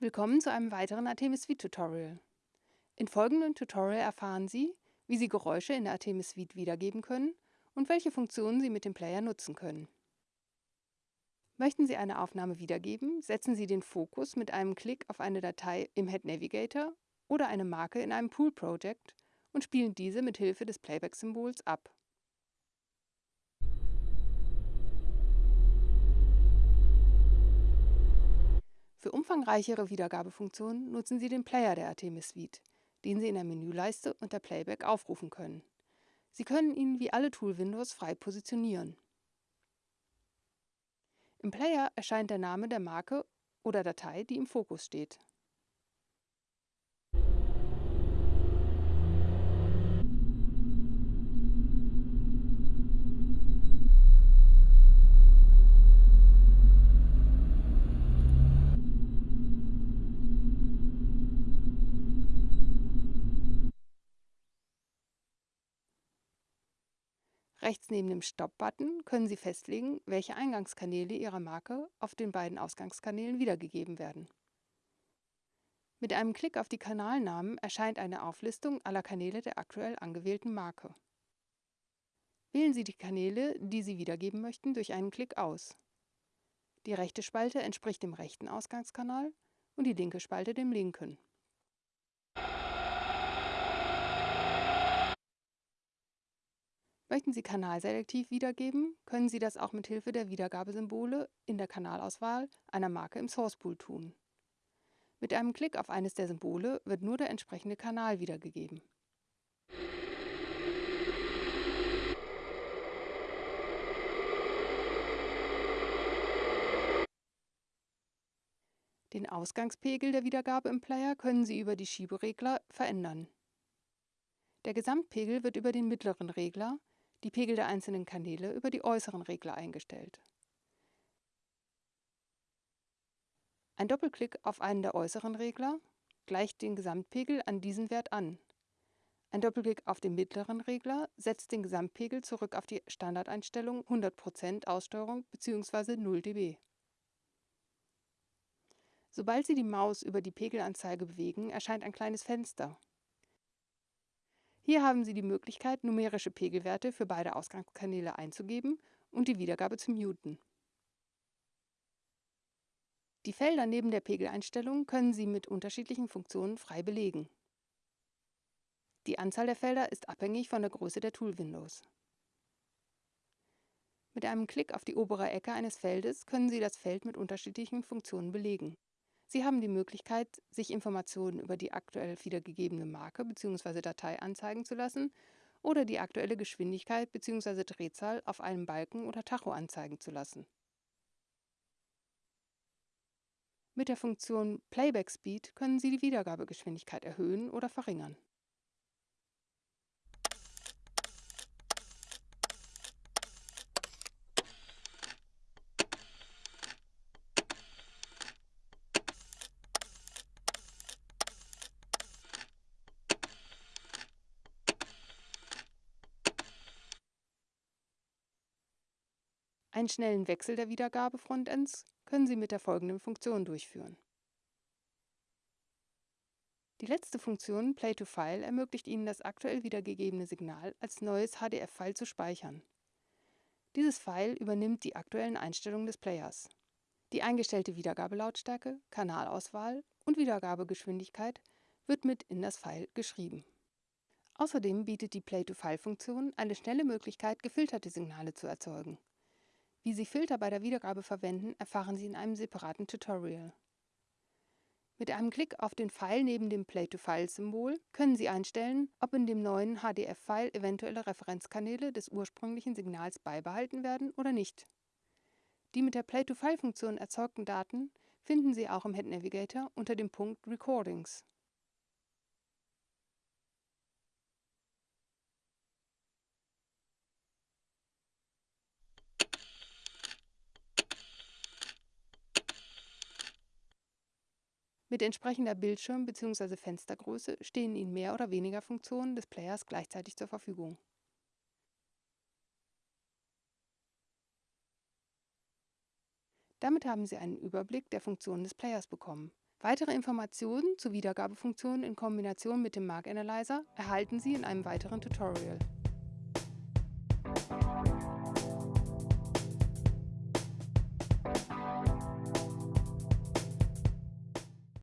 Willkommen zu einem weiteren Artemis Suite Tutorial. In folgendem Tutorial erfahren Sie, wie Sie Geräusche in der Artemis Suite wiedergeben können und welche Funktionen Sie mit dem Player nutzen können. Möchten Sie eine Aufnahme wiedergeben, setzen Sie den Fokus mit einem Klick auf eine Datei im Head Navigator oder eine Marke in einem Pool Project und spielen diese mit Hilfe des Playback-Symbols ab. Für umfangreichere Wiedergabefunktionen nutzen Sie den Player der Artemis Suite, den Sie in der Menüleiste unter Playback aufrufen können. Sie können ihn wie alle Tool-Windows frei positionieren. Im Player erscheint der Name der Marke oder Datei, die im Fokus steht. Rechts neben dem Stop-Button können Sie festlegen, welche Eingangskanäle Ihrer Marke auf den beiden Ausgangskanälen wiedergegeben werden. Mit einem Klick auf die Kanalnamen erscheint eine Auflistung aller Kanäle der aktuell angewählten Marke. Wählen Sie die Kanäle, die Sie wiedergeben möchten, durch einen Klick aus. Die rechte Spalte entspricht dem rechten Ausgangskanal und die linke Spalte dem linken. Möchten Sie kanalselektiv wiedergeben, können Sie das auch mit Hilfe der Wiedergabesymbole in der Kanalauswahl einer Marke im Source Pool tun. Mit einem Klick auf eines der Symbole wird nur der entsprechende Kanal wiedergegeben. Den Ausgangspegel der Wiedergabe im Player können Sie über die Schieberegler verändern. Der Gesamtpegel wird über den mittleren Regler, die Pegel der einzelnen Kanäle über die äußeren Regler eingestellt. Ein Doppelklick auf einen der äußeren Regler gleicht den Gesamtpegel an diesen Wert an. Ein Doppelklick auf den mittleren Regler setzt den Gesamtpegel zurück auf die Standardeinstellung 100% Aussteuerung bzw. 0 dB. Sobald Sie die Maus über die Pegelanzeige bewegen, erscheint ein kleines Fenster. Hier haben Sie die Möglichkeit, numerische Pegelwerte für beide Ausgangskanäle einzugeben und die Wiedergabe zu muten. Die Felder neben der Pegeleinstellung können Sie mit unterschiedlichen Funktionen frei belegen. Die Anzahl der Felder ist abhängig von der Größe der Tool-Windows. Mit einem Klick auf die obere Ecke eines Feldes können Sie das Feld mit unterschiedlichen Funktionen belegen. Sie haben die Möglichkeit, sich Informationen über die aktuell wiedergegebene Marke bzw. Datei anzeigen zu lassen oder die aktuelle Geschwindigkeit bzw. Drehzahl auf einem Balken oder Tacho anzeigen zu lassen. Mit der Funktion Playback Speed können Sie die Wiedergabegeschwindigkeit erhöhen oder verringern. Einen schnellen Wechsel der Wiedergabe-Frontends können Sie mit der folgenden Funktion durchführen. Die letzte Funktion Play to File ermöglicht Ihnen das aktuell wiedergegebene Signal als neues HDF-File zu speichern. Dieses File übernimmt die aktuellen Einstellungen des Players. Die eingestellte Wiedergabelautstärke, Kanalauswahl und Wiedergabegeschwindigkeit wird mit in das File geschrieben. Außerdem bietet die Play-to-File-Funktion eine schnelle Möglichkeit, gefilterte Signale zu erzeugen. Wie Sie Filter bei der Wiedergabe verwenden, erfahren Sie in einem separaten Tutorial. Mit einem Klick auf den Pfeil neben dem Play-to-File-Symbol können Sie einstellen, ob in dem neuen HDF-File eventuelle Referenzkanäle des ursprünglichen Signals beibehalten werden oder nicht. Die mit der Play-to-File-Funktion erzeugten Daten finden Sie auch im Head Navigator unter dem Punkt Recordings. Mit entsprechender Bildschirm- bzw. Fenstergröße stehen Ihnen mehr oder weniger Funktionen des Players gleichzeitig zur Verfügung. Damit haben Sie einen Überblick der Funktionen des Players bekommen. Weitere Informationen zu Wiedergabefunktionen in Kombination mit dem Mark Analyzer erhalten Sie in einem weiteren Tutorial.